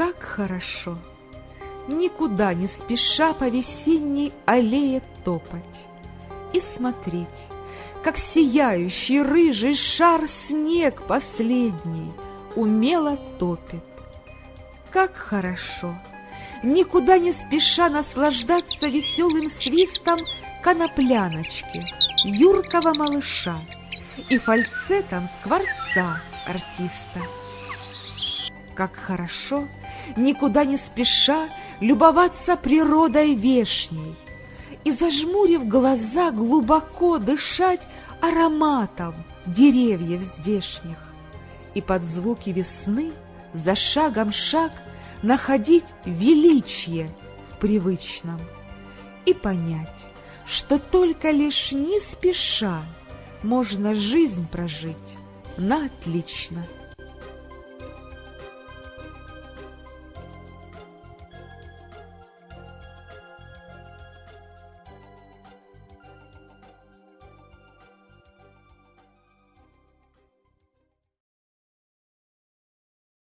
Как хорошо! Никуда не спеша по весенней аллее топать И смотреть, как сияющий рыжий шар Снег последний умело топит. Как хорошо! Никуда не спеша наслаждаться веселым свистом конопляночки, юркого малыша и фальцетом скворца артиста. Как хорошо, никуда не спеша, любоваться природой вешней. И, зажмурив глаза, глубоко дышать ароматом деревьев здешних. И под звуки весны за шагом шаг находить величие в привычном. И понять, что только лишь не спеша можно жизнь прожить на отлично.